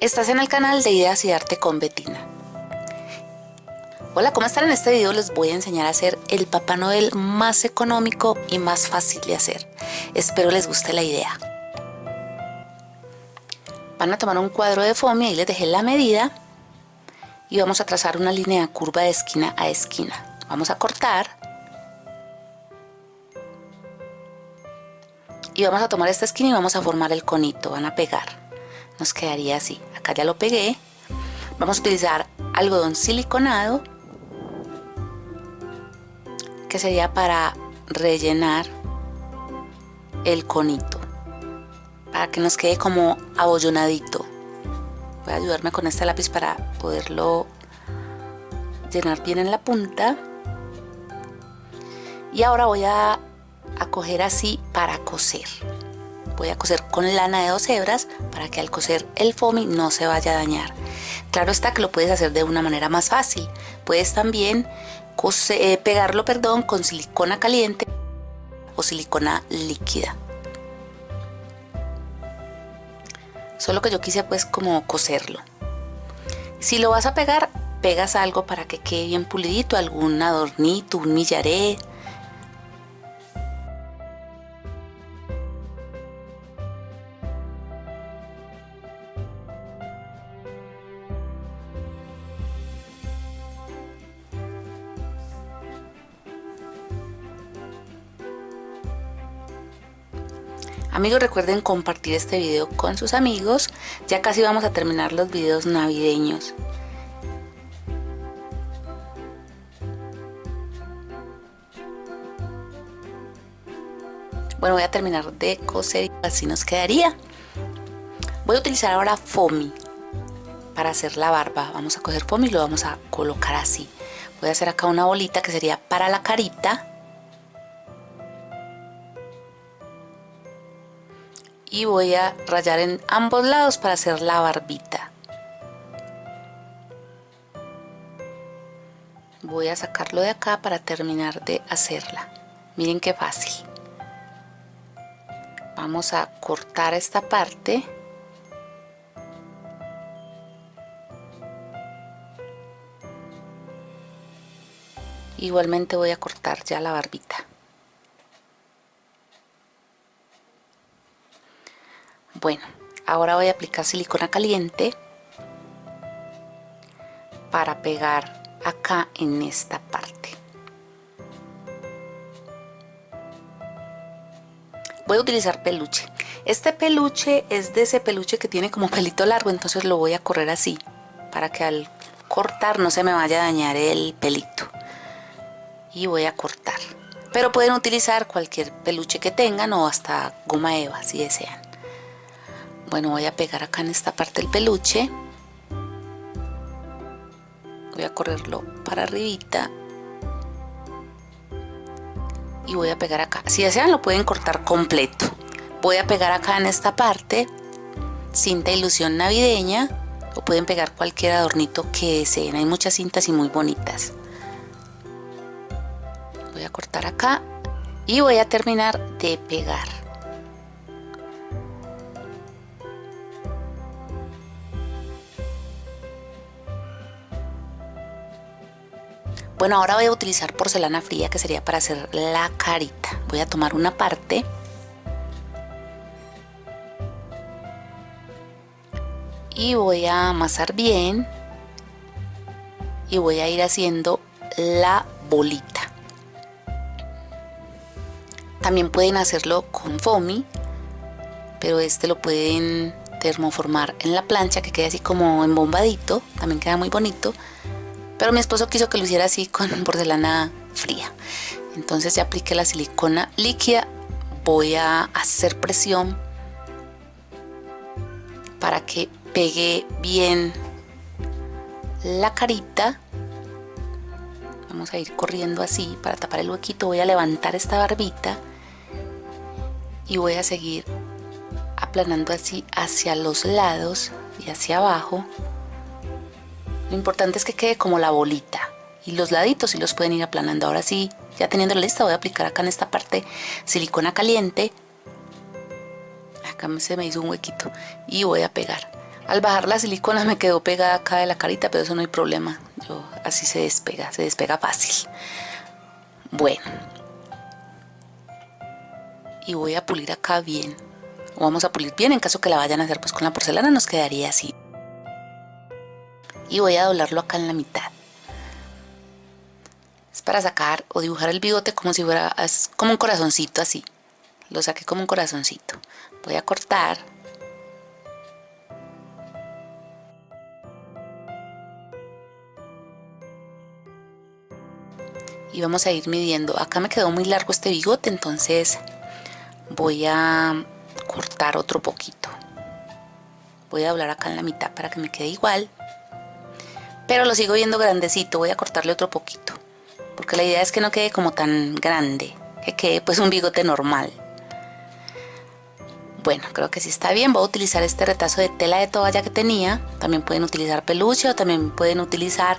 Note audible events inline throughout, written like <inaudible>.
Estás en el canal de Ideas y Arte con Betina. Hola, ¿cómo están? En este video les voy a enseñar a hacer el Papá Noel más económico y más fácil de hacer. Espero les guste la idea. Van a tomar un cuadro de foamy, ahí les dejé la medida y vamos a trazar una línea curva de esquina a esquina. Vamos a cortar y vamos a tomar esta esquina y vamos a formar el conito, van a pegar nos quedaría así. Acá ya lo pegué. Vamos a utilizar algodón siliconado que sería para rellenar el conito para que nos quede como abollonadito. Voy a ayudarme con este lápiz para poderlo llenar bien en la punta. Y ahora voy a, a coger así para coser voy a coser con lana de dos hebras para que al coser el foamy no se vaya a dañar. Claro está que lo puedes hacer de una manera más fácil. Puedes también eh, pegarlo perdón, con silicona caliente o silicona líquida. Solo que yo quise pues como coserlo. Si lo vas a pegar, pegas algo para que quede bien pulidito, algún adornito, un millaré, Amigos recuerden compartir este video con sus amigos, ya casi vamos a terminar los videos navideños. Bueno, voy a terminar de coser y así nos quedaría. Voy a utilizar ahora foamy para hacer la barba. Vamos a coger foamy y lo vamos a colocar así. Voy a hacer acá una bolita que sería para la carita y voy a rayar en ambos lados para hacer la barbita. Voy a sacarlo de acá para terminar de hacerla. Miren qué fácil. Vamos a cortar esta parte. Igualmente voy a cortar ya la barbita Bueno, ahora voy a aplicar silicona caliente para pegar acá en esta parte. Voy a utilizar peluche. Este peluche es de ese peluche que tiene como pelito largo, entonces lo voy a correr así, para que al cortar no se me vaya a dañar el pelito. Y voy a cortar. Pero pueden utilizar cualquier peluche que tengan o hasta goma eva si desean bueno voy a pegar acá en esta parte del peluche. Voy a correrlo para arribita. Y voy a pegar acá. Si desean lo pueden cortar completo. Voy a pegar acá en esta parte cinta ilusión navideña. O pueden pegar cualquier adornito que deseen. Hay muchas cintas y muy bonitas. Voy a cortar acá y voy a terminar de pegar Bueno, ahora voy a utilizar porcelana fría que sería para hacer la carita. Voy a tomar una parte. Y voy a amasar bien. Y voy a ir haciendo la bolita. También pueden hacerlo con foamy, pero este lo pueden termoformar en la plancha que quede así como embombadito, también queda muy bonito pero mi esposo quiso que lo hiciera así con <laughs> porcelana fría. Entonces ya apliqué la silicona líquida. Voy a hacer presión para que pegue bien la carita. Vamos a ir corriendo así para tapar el huequito. Voy a levantar esta barbita y voy a seguir aplanando así hacia los lados y hacia abajo lo importante es que quede como la bolita. Y los laditos sí los pueden ir aplanando. Ahora sí, ya teniendo la lista, voy a aplicar acá en esta parte silicona caliente. Acá se me hizo un huequito. Y voy a pegar. Al bajar la silicona me quedó pegada acá de la carita, pero eso no hay problema. Yo, así se despega, se despega fácil. Bueno. Y voy a pulir acá bien. O vamos a pulir bien en caso que la vayan a hacer pues con la porcelana nos quedaría así. Y voy a doblarlo acá en la mitad. Es para sacar o dibujar el bigote como si fuera como un corazoncito así. Lo saqué como un corazoncito. Voy a cortar y vamos a ir midiendo. Acá me quedó muy largo este bigote, entonces voy a cortar otro poquito. Voy a doblar acá en la mitad para que me quede igual. Pero lo sigo viendo grandecito, voy a cortarle otro poquito. Porque la idea es que no quede como tan grande, que quede pues un bigote normal. Bueno, creo que sí está bien. Voy a utilizar este retazo de tela de toalla que tenía. También pueden utilizar peluche o también pueden utilizar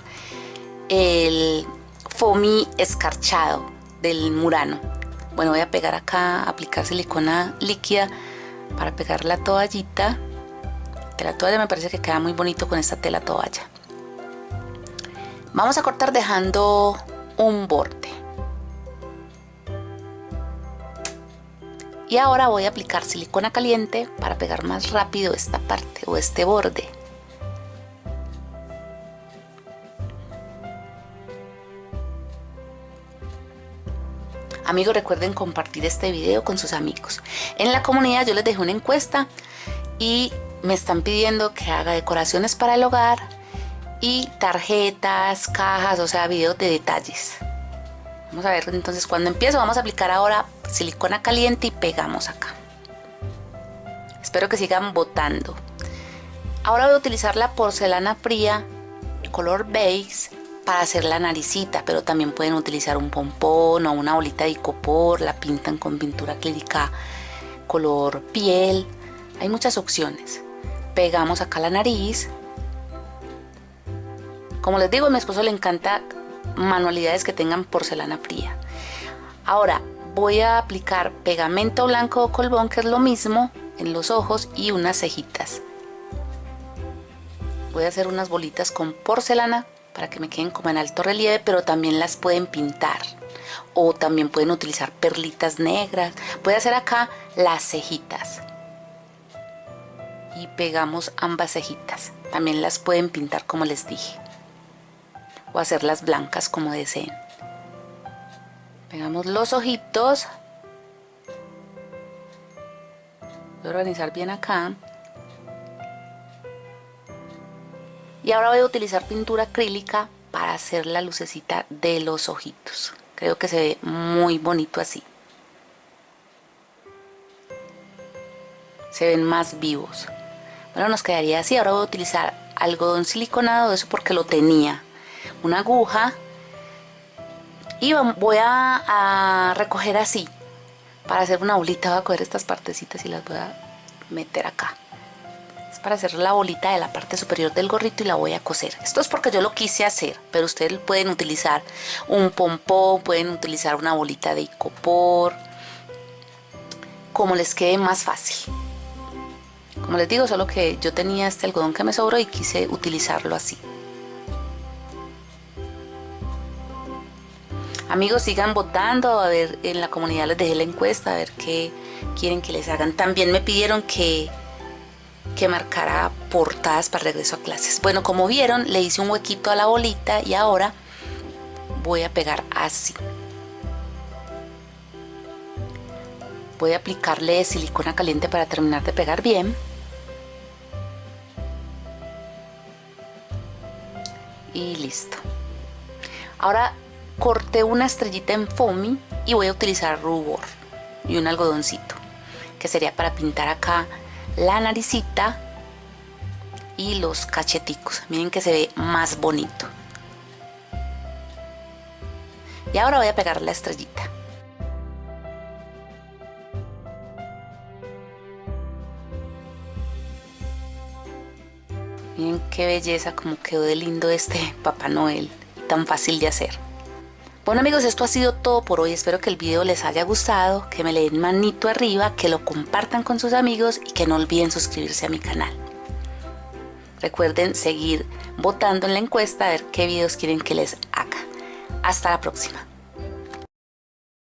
el foamy escarchado del Murano. Bueno, voy a pegar acá, aplicar silicona líquida para pegar la toallita. Que la toalla me parece que queda muy bonito con esta tela toalla. Vamos a cortar dejando un borde. Y ahora voy a aplicar silicona caliente para pegar más rápido esta parte o este borde. Amigos, recuerden compartir este video con sus amigos. En la comunidad yo les dejé una encuesta y me están pidiendo que haga decoraciones para el hogar y tarjetas, cajas, o sea, videos de detalles. Vamos a ver entonces cuando empiezo. Vamos a aplicar ahora silicona caliente y pegamos acá. Espero que sigan botando. Ahora voy a utilizar la porcelana fría color beige para hacer la naricita, pero también pueden utilizar un pompón o una bolita de icopor, la pintan con pintura clírica color piel, hay muchas opciones. Pegamos acá la nariz. Como les digo, a mi esposo le encanta manualidades que tengan porcelana fría. Ahora voy a aplicar pegamento blanco o colbón, que es lo mismo, en los ojos y unas cejitas. Voy a hacer unas bolitas con porcelana para que me queden como en alto relieve, pero también las pueden pintar. O también pueden utilizar perlitas negras. Voy a hacer acá las cejitas. Y pegamos ambas cejitas. También las pueden pintar como les dije. O hacerlas blancas como deseen. Pegamos los ojitos. Voy a organizar bien acá. Y ahora voy a utilizar pintura acrílica para hacer la lucecita de los ojitos. Creo que se ve muy bonito así. Se ven más vivos. Bueno, nos quedaría así. Ahora voy a utilizar algodón siliconado, eso porque lo tenía. Una aguja. Y voy a, recoger así. Para hacer una bolita voy a coger estas partecitas y las voy a meter acá para hacer la bolita de la parte superior del gorrito y la voy a coser. Esto es porque yo lo quise hacer, pero ustedes pueden utilizar un pompón, pueden utilizar una bolita de icopor, como les quede más fácil. Como les digo, solo que yo tenía este algodón que me sobró y quise utilizarlo así. Amigos, sigan votando, a ver, en la comunidad les dejé la encuesta, a ver qué quieren que les hagan. También me pidieron que que marcará portadas para regreso a clases. Bueno, como vieron, le hice un huequito a la bolita y ahora voy a pegar así. Voy a aplicarle silicona caliente para terminar de pegar bien. Y listo. Ahora corté una estrellita en foamy y voy a utilizar rubor y un algodoncito que sería para pintar acá la naricita y los cacheticos. Miren que se ve más bonito. Y ahora voy a pegar la estrellita. Miren qué belleza como quedó de lindo este Papá Noel. Tan fácil de hacer. Bueno amigos, esto ha sido todo por hoy. Espero que el video les haya gustado, que me le den manito arriba, que lo compartan con sus amigos y que no olviden suscribirse a mi canal. Recuerden seguir votando en la encuesta a ver qué videos quieren que les haga. Hasta la próxima.